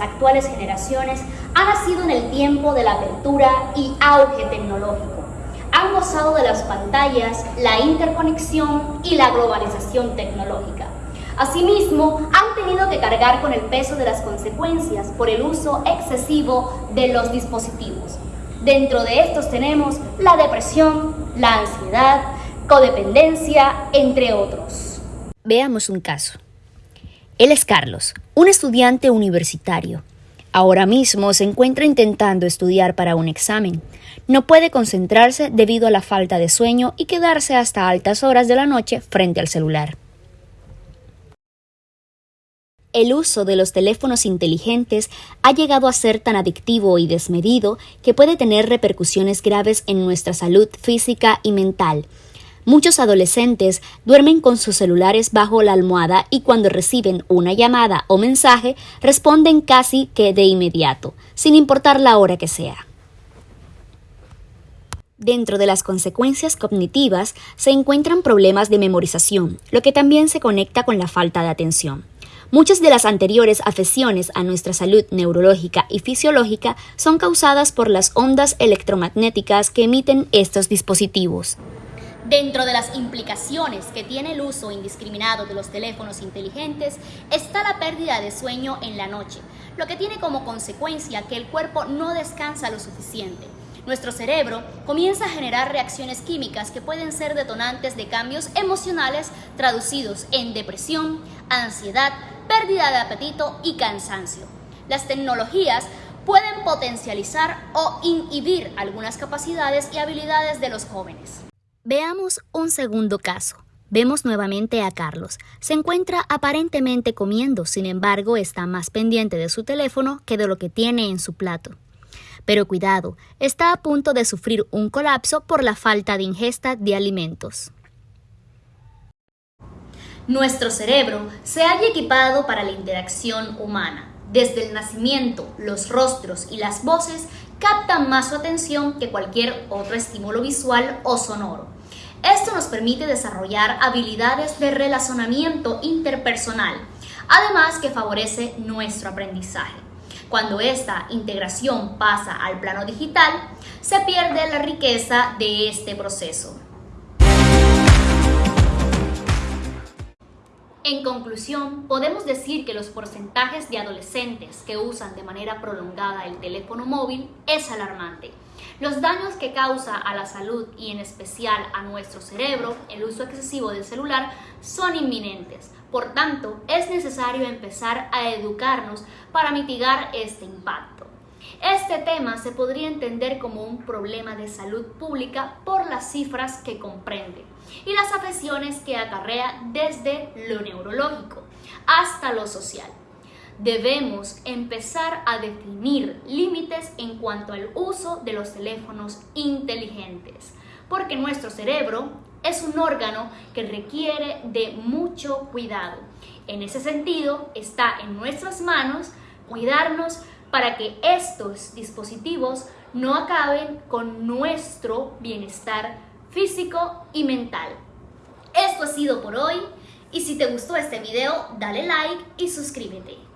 actuales generaciones ha nacido en el tiempo de la apertura y auge tecnológico. Han gozado de las pantallas, la interconexión y la globalización tecnológica. Asimismo, han tenido que cargar con el peso de las consecuencias por el uso excesivo de los dispositivos. Dentro de estos tenemos la depresión, la ansiedad, codependencia, entre otros. Veamos un caso. Él es Carlos, un estudiante universitario. Ahora mismo se encuentra intentando estudiar para un examen. No puede concentrarse debido a la falta de sueño y quedarse hasta altas horas de la noche frente al celular. El uso de los teléfonos inteligentes ha llegado a ser tan adictivo y desmedido que puede tener repercusiones graves en nuestra salud física y mental. Muchos adolescentes duermen con sus celulares bajo la almohada y cuando reciben una llamada o mensaje responden casi que de inmediato, sin importar la hora que sea. Dentro de las consecuencias cognitivas se encuentran problemas de memorización, lo que también se conecta con la falta de atención. Muchas de las anteriores afecciones a nuestra salud neurológica y fisiológica son causadas por las ondas electromagnéticas que emiten estos dispositivos. Dentro de las implicaciones que tiene el uso indiscriminado de los teléfonos inteligentes está la pérdida de sueño en la noche, lo que tiene como consecuencia que el cuerpo no descansa lo suficiente. Nuestro cerebro comienza a generar reacciones químicas que pueden ser detonantes de cambios emocionales traducidos en depresión, ansiedad, pérdida de apetito y cansancio. Las tecnologías pueden potencializar o inhibir algunas capacidades y habilidades de los jóvenes. Veamos un segundo caso. Vemos nuevamente a Carlos. Se encuentra aparentemente comiendo, sin embargo está más pendiente de su teléfono que de lo que tiene en su plato. Pero cuidado, está a punto de sufrir un colapso por la falta de ingesta de alimentos. Nuestro cerebro se halla equipado para la interacción humana. Desde el nacimiento, los rostros y las voces captan más su atención que cualquier otro estímulo visual o sonoro. Esto nos permite desarrollar habilidades de relacionamiento interpersonal, además que favorece nuestro aprendizaje. Cuando esta integración pasa al plano digital, se pierde la riqueza de este proceso. En conclusión, podemos decir que los porcentajes de adolescentes que usan de manera prolongada el teléfono móvil es alarmante. Los daños que causa a la salud y en especial a nuestro cerebro el uso excesivo del celular son inminentes. Por tanto, es necesario empezar a educarnos para mitigar este impacto. Este tema se podría entender como un problema de salud pública por las cifras que comprende y las afecciones que acarrea desde lo neurológico hasta lo social. Debemos empezar a definir límites en cuanto al uso de los teléfonos inteligentes, porque nuestro cerebro es un órgano que requiere de mucho cuidado. En ese sentido, está en nuestras manos cuidarnos para que estos dispositivos no acaben con nuestro bienestar físico y mental. Esto ha sido por hoy y si te gustó este video dale like y suscríbete.